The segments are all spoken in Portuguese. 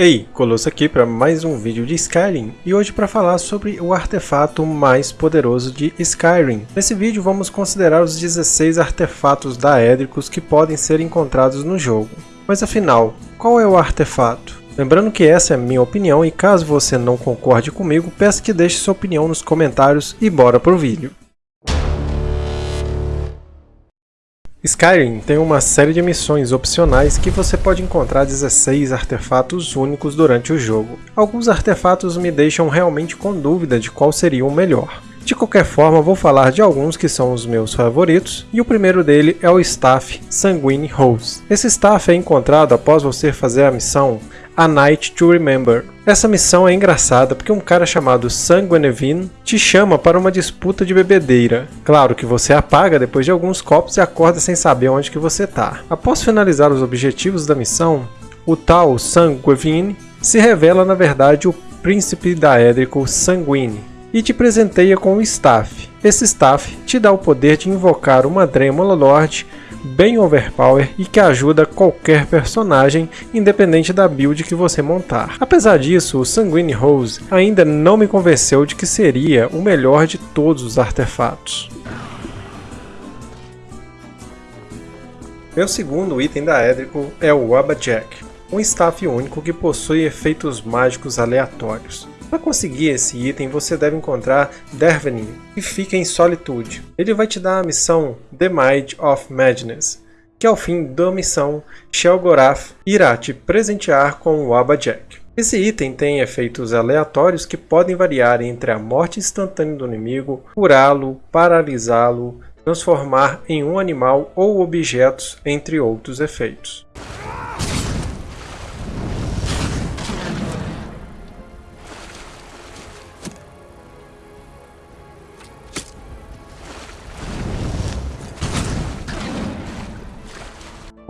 Ei, Colosso aqui para mais um vídeo de Skyrim e hoje para falar sobre o artefato mais poderoso de Skyrim. Nesse vídeo vamos considerar os 16 artefatos daédricos que podem ser encontrados no jogo. Mas afinal, qual é o artefato? Lembrando que essa é a minha opinião e caso você não concorde comigo, peço que deixe sua opinião nos comentários e bora pro vídeo. Skyrim tem uma série de missões opcionais que você pode encontrar 16 artefatos únicos durante o jogo. Alguns artefatos me deixam realmente com dúvida de qual seria o melhor. De qualquer forma, vou falar de alguns que são os meus favoritos, e o primeiro dele é o Staff Sanguine Rose. Esse staff é encontrado após você fazer a missão A Night to Remember. Essa missão é engraçada porque um cara chamado Sanguinevin te chama para uma disputa de bebedeira. Claro que você apaga depois de alguns copos e acorda sem saber onde que você está. Após finalizar os objetivos da missão, o tal Sanguinevin se revela na verdade o príncipe daédrico Sanguine, e te presenteia com o Staff. Esse Staff te dá o poder de invocar uma Dremula Lord bem overpower e que ajuda qualquer personagem, independente da build que você montar. Apesar disso, o Sanguine Rose ainda não me convenceu de que seria o melhor de todos os artefatos. Meu segundo item da Edrico é o Jack, um staff único que possui efeitos mágicos aleatórios. Para conseguir esse item, você deve encontrar Dervenin, que fica em Solitude. Ele vai te dar a missão The Might of Madness, que ao fim da missão, Shelgorath irá te presentear com o Jack. Esse item tem efeitos aleatórios que podem variar entre a morte instantânea do inimigo, curá-lo, paralisá-lo, transformar em um animal ou objetos, entre outros efeitos.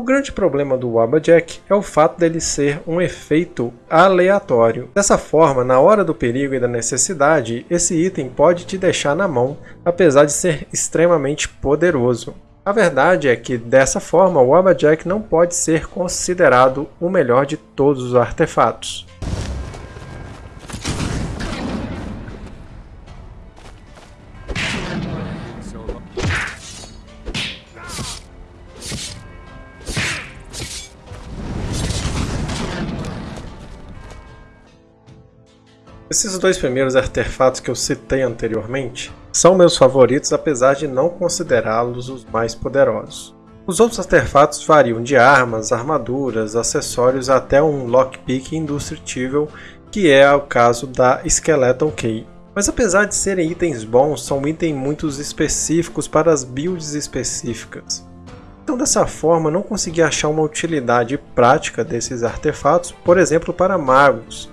Grande problema do Jack é o fato dele ser um efeito aleatório. Dessa forma, na hora do perigo e da necessidade, esse item pode te deixar na mão, apesar de ser extremamente poderoso. A verdade é que, dessa forma, o Jack não pode ser considerado o melhor de todos os artefatos. Esses dois primeiros artefatos que eu citei anteriormente são meus favoritos apesar de não considerá-los os mais poderosos. Os outros artefatos variam de armas, armaduras, acessórios até um lockpick indestrutível, que é o caso da Skeleton Key. Mas apesar de serem itens bons, são itens muito específicos para as builds específicas. Então dessa forma não consegui achar uma utilidade prática desses artefatos, por exemplo para magos,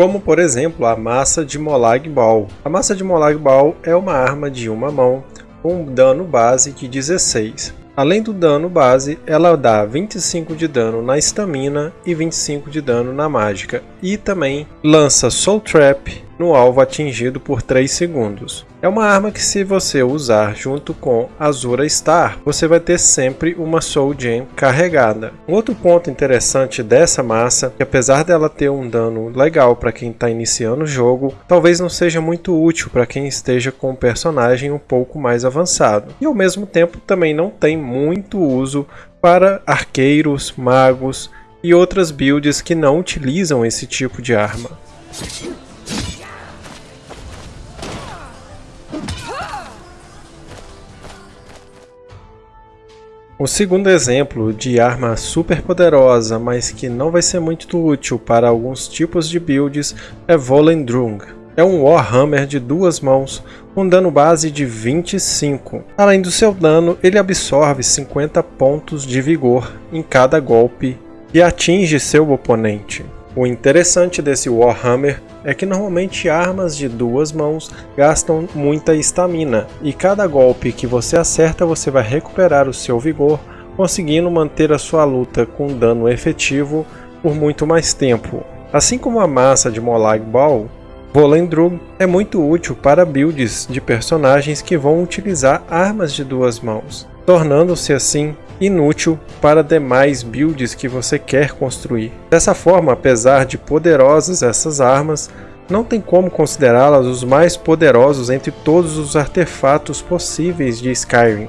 como por exemplo a massa de Molag Bal. A massa de Molag Bal é uma arma de uma mão com um dano base de 16. Além do dano base, ela dá 25 de dano na estamina e 25 de dano na mágica, e também lança Soul Trap no alvo atingido por 3 segundos. É uma arma que se você usar junto com Azura Star, você vai ter sempre uma Soul Gem carregada. Um outro ponto interessante dessa massa, que apesar dela ter um dano legal para quem está iniciando o jogo, talvez não seja muito útil para quem esteja com um personagem um pouco mais avançado. E ao mesmo tempo também não tem muito uso para arqueiros, magos e outras builds que não utilizam esse tipo de arma. O segundo exemplo de arma super poderosa, mas que não vai ser muito útil para alguns tipos de builds, é Volendrung. É um Warhammer de duas mãos com dano base de 25. Além do seu dano, ele absorve 50 pontos de vigor em cada golpe e atinge seu oponente. O interessante desse Warhammer é que normalmente armas de duas mãos gastam muita estamina, e cada golpe que você acerta você vai recuperar o seu vigor, conseguindo manter a sua luta com dano efetivo por muito mais tempo. Assim como a massa de Molag Bal, Volendrug é muito útil para builds de personagens que vão utilizar armas de duas mãos, tornando-se assim inútil para demais builds que você quer construir. Dessa forma, apesar de poderosas essas armas, não tem como considerá-las os mais poderosos entre todos os artefatos possíveis de Skyrim.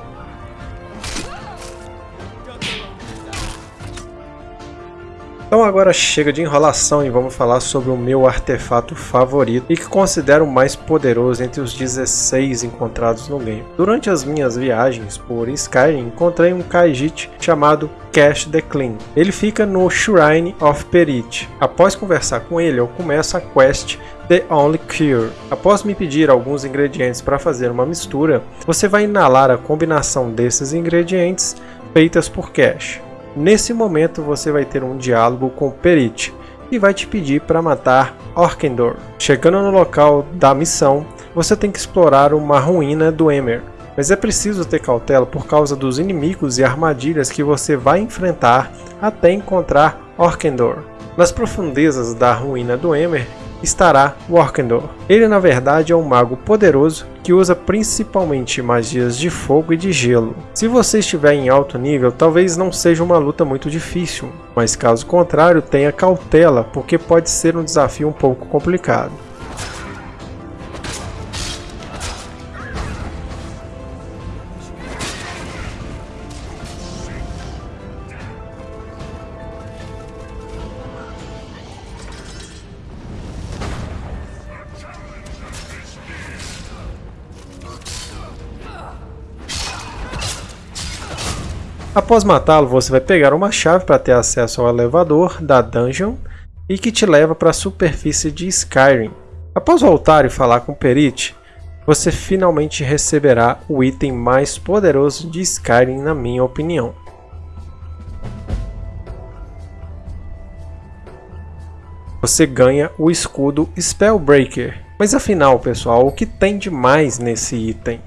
Então agora chega de enrolação e vamos falar sobre o meu artefato favorito e que considero o mais poderoso entre os 16 encontrados no game. Durante as minhas viagens por Skyrim, encontrei um Khajiit chamado Cash the Clean. Ele fica no Shrine of Perit. Após conversar com ele, eu começo a quest The Only Cure. Após me pedir alguns ingredientes para fazer uma mistura, você vai inalar a combinação desses ingredientes feitas por Cash. Nesse momento você vai ter um diálogo com Perit e vai te pedir para matar Orkendor. Chegando no local da missão, você tem que explorar uma ruína do Emer, mas é preciso ter cautela por causa dos inimigos e armadilhas que você vai enfrentar até encontrar Orkendor. Nas profundezas da ruína do Emer, estará Workendor. Ele na verdade é um mago poderoso que usa principalmente magias de fogo e de gelo. Se você estiver em alto nível, talvez não seja uma luta muito difícil, mas caso contrário tenha cautela porque pode ser um desafio um pouco complicado. Após matá-lo, você vai pegar uma chave para ter acesso ao elevador da dungeon e que te leva para a superfície de Skyrim. Após voltar e falar com Perit, você finalmente receberá o item mais poderoso de Skyrim na minha opinião. Você ganha o escudo Spellbreaker. Mas afinal, pessoal, o que tem de mais nesse item?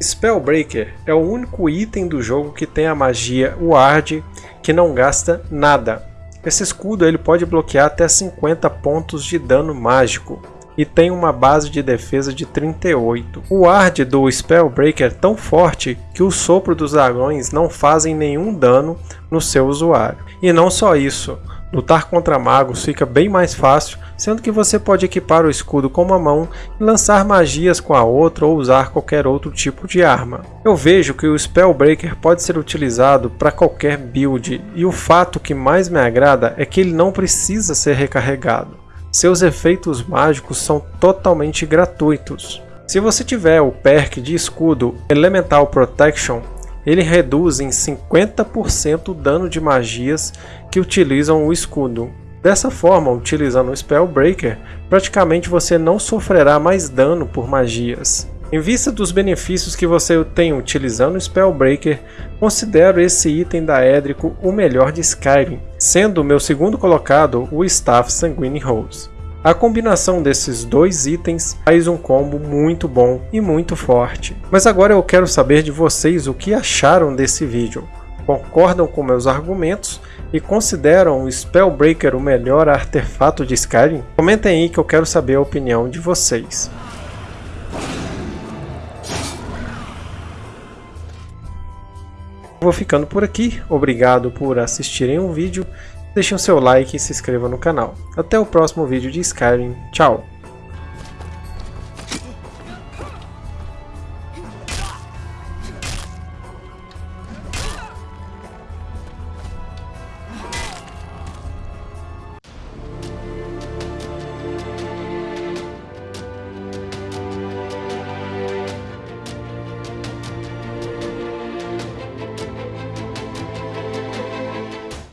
Spellbreaker é o único item do jogo que tem a magia Ward que não gasta nada. Esse escudo ele pode bloquear até 50 pontos de dano mágico e tem uma base de defesa de 38. O Ward do Spellbreaker é tão forte que o sopro dos dragões não fazem nenhum dano no seu usuário. E não só isso, Lutar contra magos fica bem mais fácil, sendo que você pode equipar o escudo com uma mão e lançar magias com a outra ou usar qualquer outro tipo de arma. Eu vejo que o Spellbreaker pode ser utilizado para qualquer build, e o fato que mais me agrada é que ele não precisa ser recarregado. Seus efeitos mágicos são totalmente gratuitos. Se você tiver o perk de escudo Elemental Protection, ele reduz em 50% o dano de magias que utilizam o escudo. Dessa forma, utilizando o Spellbreaker, praticamente você não sofrerá mais dano por magias. Em vista dos benefícios que você tem utilizando o Spellbreaker, considero esse item da Édrico o melhor de Skyrim, sendo o meu segundo colocado o Staff Sanguine Rose. A combinação desses dois itens faz um combo muito bom e muito forte. Mas agora eu quero saber de vocês o que acharam desse vídeo. Concordam com meus argumentos e consideram o Spellbreaker o melhor artefato de Skyrim? Comentem aí que eu quero saber a opinião de vocês. Vou ficando por aqui, obrigado por assistirem o vídeo Deixe o seu like e se inscreva no canal. Até o próximo vídeo de Skyrim. Tchau!